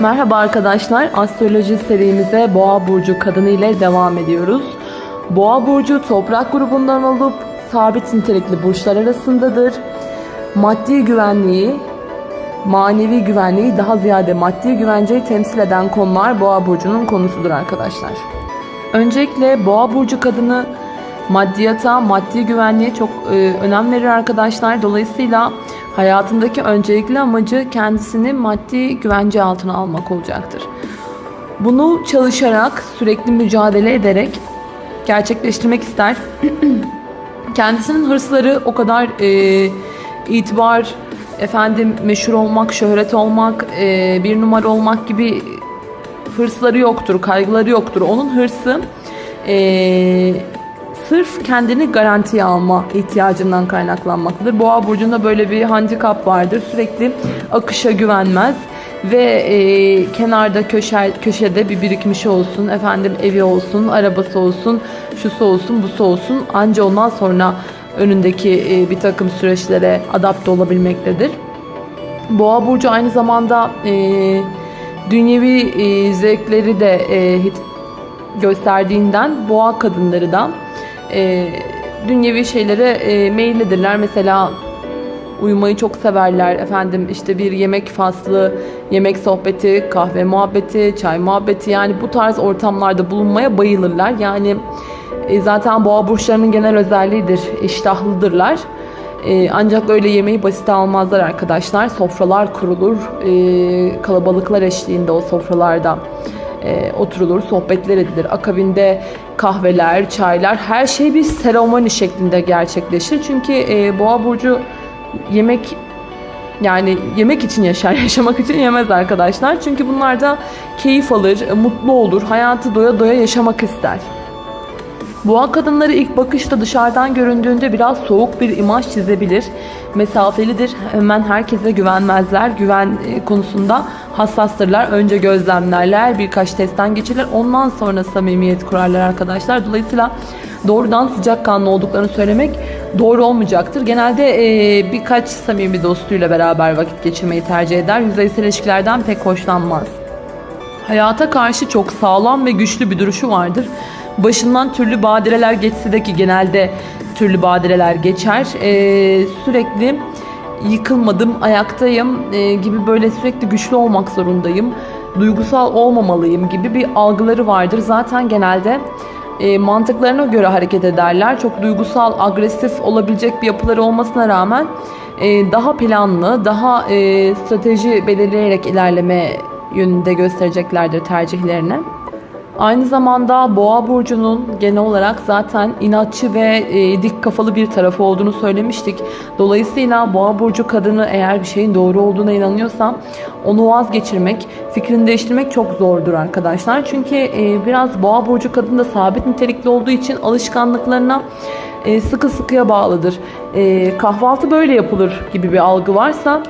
Merhaba arkadaşlar, astroloji serimize Boğa Burcu kadını ile devam ediyoruz. Boğa Burcu toprak grubundan olup sabit nitelikli burçlar arasındadır. Maddi güvenliği, manevi güvenliği daha ziyade maddi güvenceyi temsil eden konular Boğa Burcu'nun konusudur arkadaşlar. Öncelikle Boğa Burcu kadını maddiyata, maddi güvenliğe çok e, önem verir arkadaşlar. Dolayısıyla hayatındaki öncelikli amacı kendisini maddi güvence altına almak olacaktır. Bunu çalışarak, sürekli mücadele ederek gerçekleştirmek ister. Kendisinin hırsları o kadar e, itibar, efendim meşhur olmak, şöhret olmak, e, bir numara olmak gibi hırsları yoktur, kaygıları yoktur. Onun hırsı e, sırf kendini garantiye alma ihtiyacından kaynaklanmaktadır. Boğa burcunda böyle bir handikap vardır. Sürekli akışa güvenmez ve e, kenarda köşe, köşede bir birikmiş olsun, efendim evi olsun, arabası olsun, şusu olsun, busu olsun. Anca ondan sonra önündeki e, bir takım süreçlere adapte olabilmektedir. Boğa burcu aynı zamanda e, dünyevi e, zevkleri de e, gösterdiğinden boğa kadınları da e, dünyevi şeylere e, meyillidirler. Mesela uyumayı çok severler. Efendim işte bir yemek faslı, yemek sohbeti, kahve muhabbeti, çay muhabbeti yani bu tarz ortamlarda bulunmaya bayılırlar. Yani e, zaten boğa burçlarının genel özelliğidir. İştahlıdırlar. E, ancak öyle yemeği basit almazlar arkadaşlar. Sofralar kurulur. E, kalabalıklar eşliğinde o sofralarda e, oturulur, sohbetler edilir. Akabinde kahveler, çaylar her şey bir seremoni şeklinde gerçekleşir. Çünkü e, Boğa burcu yemek yani yemek için yaşar, yaşamak için yemez arkadaşlar. Çünkü bunlar da keyif alır, mutlu olur, hayatı doya doya yaşamak ister. Boğa kadınları ilk bakışta dışarıdan göründüğünde biraz soğuk bir imaj çizebilir. Mesafelidir. Hemen herkese güvenmezler. Güven e, konusunda hassastırlar. Önce gözlemlerler. Birkaç testten geçirler. Ondan sonra samimiyet kurarlar arkadaşlar. Dolayısıyla doğrudan sıcakkanlı olduklarını söylemek doğru olmayacaktır. Genelde e, birkaç samimi dostuyla beraber vakit geçirmeyi tercih eder. Yüzeysel ilişkilerden pek hoşlanmaz. Hayata karşı çok sağlam ve güçlü bir duruşu vardır. Başından türlü badireler geçse de ki genelde türlü badireler geçer. Ee, sürekli yıkılmadım, ayaktayım e, gibi böyle sürekli güçlü olmak zorundayım. Duygusal olmamalıyım gibi bir algıları vardır. Zaten genelde e, mantıklarına göre hareket ederler. Çok duygusal, agresif olabilecek bir yapıları olmasına rağmen e, daha planlı, daha e, strateji belirleyerek ilerleme yönünde göstereceklerdir tercihlerini. Aynı zamanda Boğa burcunun genel olarak zaten inatçı ve e, dik kafalı bir tarafı olduğunu söylemiştik. Dolayısıyla Boğa burcu kadını eğer bir şeyin doğru olduğuna inanıyorsa onu vazgeçirmek, fikrini değiştirmek çok zordur arkadaşlar. Çünkü e, biraz Boğa burcu kadın da sabit nitelikli olduğu için alışkanlıklarına e, sıkı sıkıya bağlıdır. E, kahvaltı böyle yapılır gibi bir algı varsa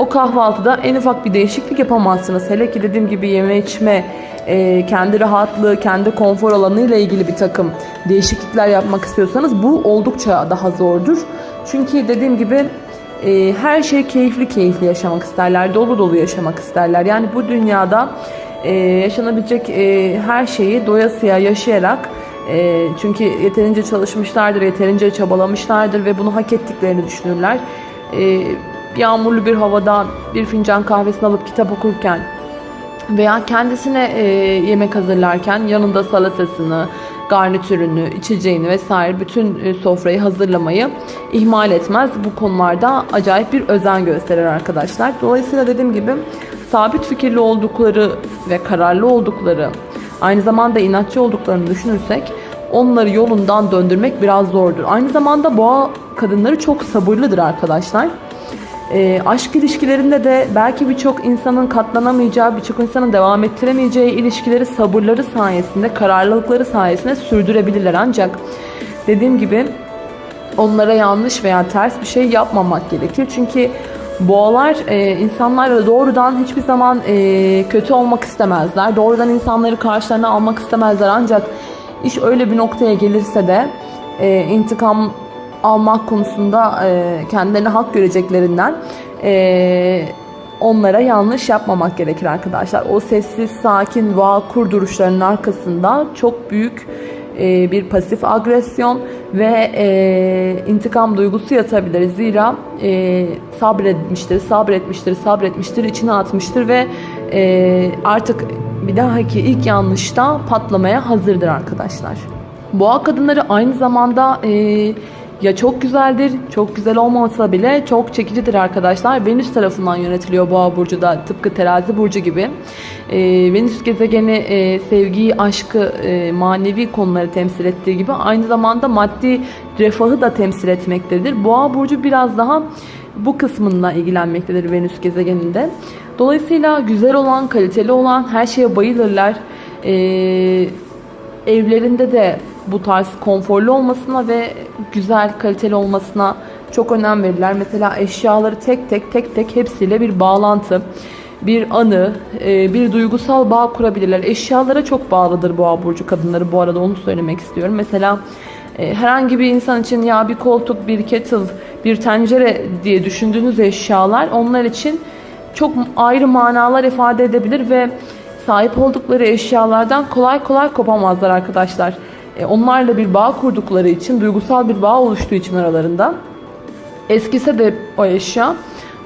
o kahvaltıda en ufak bir değişiklik yapamazsınız. Hele ki dediğim gibi yeme içme, e, kendi rahatlığı, kendi konfor alanı ile ilgili bir takım değişiklikler yapmak istiyorsanız bu oldukça daha zordur. Çünkü dediğim gibi e, her şey keyifli keyifli yaşamak isterler, dolu dolu yaşamak isterler. Yani bu dünyada e, yaşanabilecek e, her şeyi doyasıya yaşayarak e, çünkü yeterince çalışmışlardır, yeterince çabalamışlardır ve bunu hak ettiklerini düşünürler. E, yağmurlu bir havada bir fincan kahvesini alıp kitap okurken veya kendisine e, yemek hazırlarken yanında salatasını, garnitürünü, içeceğini vesaire bütün e, sofrayı hazırlamayı ihmal etmez. Bu konularda acayip bir özen gösterir arkadaşlar. Dolayısıyla dediğim gibi sabit fikirli oldukları ve kararlı oldukları, aynı zamanda inatçı olduklarını düşünürsek onları yolundan döndürmek biraz zordur. Aynı zamanda boğa kadınları çok sabırlıdır arkadaşlar. E, aşk ilişkilerinde de belki birçok insanın katlanamayacağı, birçok insanın devam ettiremeyeceği ilişkileri sabırları sayesinde, kararlılıkları sayesinde sürdürebilirler. Ancak dediğim gibi onlara yanlış veya ters bir şey yapmamak gerekir. Çünkü boğalar e, insanlarla doğrudan hiçbir zaman e, kötü olmak istemezler. Doğrudan insanları karşılarına almak istemezler. Ancak iş öyle bir noktaya gelirse de e, intikam almak konusunda e, kendilerine hak göreceklerinden e, onlara yanlış yapmamak gerekir arkadaşlar. O sessiz, sakin, vakur duruşlarının arkasında çok büyük e, bir pasif agresyon ve e, intikam duygusu yatabilir. Zira e, sabretmiştir, sabretmiştir, sabretmiştir, içine atmıştır ve e, artık bir dahaki ilk yanlışta patlamaya hazırdır arkadaşlar. Boğa kadınları aynı zamanda e, ya çok güzeldir, çok güzel olmasa bile çok çekicidir arkadaşlar. Venüs tarafından yönetiliyor Boğa burcu da tıpkı Terazi burcu gibi. E, Venüs gezegeni e, sevgiyi, aşkı, e, manevi konuları temsil ettiği gibi aynı zamanda maddi refahı da temsil etmektedir. Boğa burcu biraz daha bu kısmınla ilgilenmektedir Venüs gezegeninde. Dolayısıyla güzel olan, kaliteli olan her şeye bayılırlar. Ee, evlerinde de bu tarz konforlu olmasına ve güzel, kaliteli olmasına çok önem verirler. Mesela eşyaları tek tek tek tek hepsiyle bir bağlantı, bir anı, e, bir duygusal bağ kurabilirler. Eşyalara çok bağlıdır boğa burcu kadınları bu arada onu söylemek istiyorum. Mesela e, herhangi bir insan için ya bir koltuk, bir kettle, bir tencere diye düşündüğünüz eşyalar onlar için çok ayrı manalar ifade edebilir ve sahip oldukları eşyalardan kolay kolay kopamazlar arkadaşlar. E, onlarla bir bağ kurdukları için, duygusal bir bağ oluştuğu için aralarında eskise de o eşya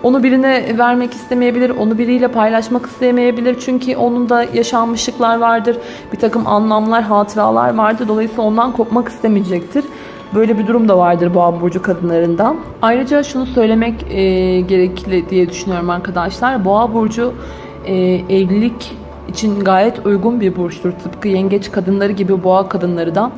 onu birine vermek istemeyebilir, onu biriyle paylaşmak istemeyebilir. Çünkü onun da yaşanmışlıklar vardır, bir takım anlamlar, hatıralar vardır. Dolayısıyla ondan kopmak istemeyecektir. Böyle bir durum da vardır boğa burcu kadınlarında. Ayrıca şunu söylemek e, gerekli diye düşünüyorum arkadaşlar. Boğa burcu e, evlilik için gayet uygun bir burçtur. Tıpkı yengeç kadınları gibi boğa kadınları da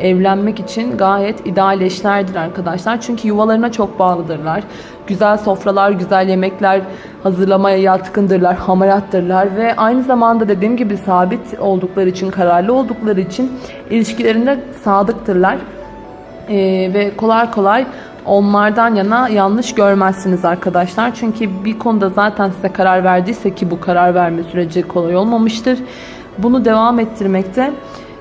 evlenmek için gayet ideal eşlerdir arkadaşlar. Çünkü yuvalarına çok bağlıdırlar. Güzel sofralar, güzel yemekler hazırlamaya yatkındırlar, hamarattırlar ve aynı zamanda dediğim gibi sabit oldukları için, kararlı oldukları için ilişkilerinde sadıktırlar. Ee, ve kolay kolay onlardan yana yanlış görmezsiniz arkadaşlar. Çünkü bir konuda zaten size karar verdiyse ki bu karar verme süreci kolay olmamıştır. Bunu devam ettirmekte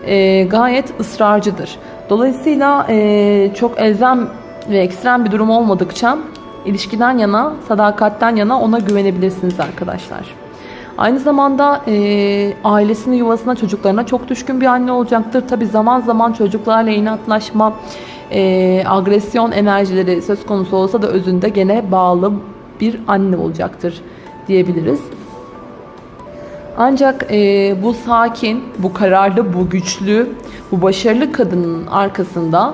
e, gayet ısrarcıdır. Dolayısıyla e, çok elzem ve ekstrem bir durum olmadıkça ilişkiden yana, sadakatten yana ona güvenebilirsiniz arkadaşlar. Aynı zamanda e, ailesini, yuvasına, çocuklarına çok düşkün bir anne olacaktır. Tabi zaman zaman çocuklarla inatlaşma, e, agresyon enerjileri söz konusu olsa da özünde gene bağlı bir anne olacaktır diyebiliriz. Ancak e, bu sakin, bu kararlı, bu güçlü, bu başarılı kadının arkasında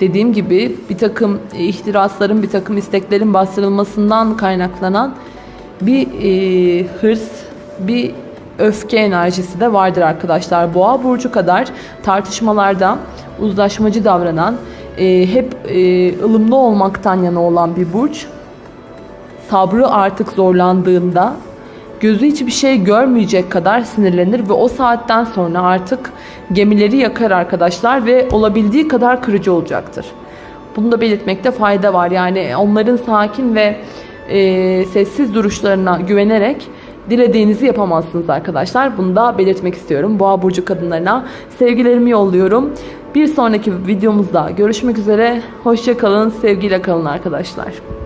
dediğim gibi bir takım ihtirasların, bir takım isteklerin bastırılmasından kaynaklanan bir e, hırs, bir öfke enerjisi de vardır arkadaşlar. Boğa burcu kadar tartışmalarda uzlaşmacı davranan, e, hep e, ılımlı olmaktan yana olan bir burç. Sabrı artık zorlandığında gözü hiçbir şey görmeyecek kadar sinirlenir ve o saatten sonra artık gemileri yakar arkadaşlar ve olabildiği kadar kırıcı olacaktır. Bunu da belirtmekte fayda var. Yani onların sakin ve e, sessiz duruşlarına güvenerek dilediğinizi yapamazsınız arkadaşlar. Bunu da belirtmek istiyorum. Boğa burcu kadınlarına sevgilerimi yolluyorum. Bir sonraki videomuzda görüşmek üzere. Hoşçakalın, sevgiyle kalın arkadaşlar.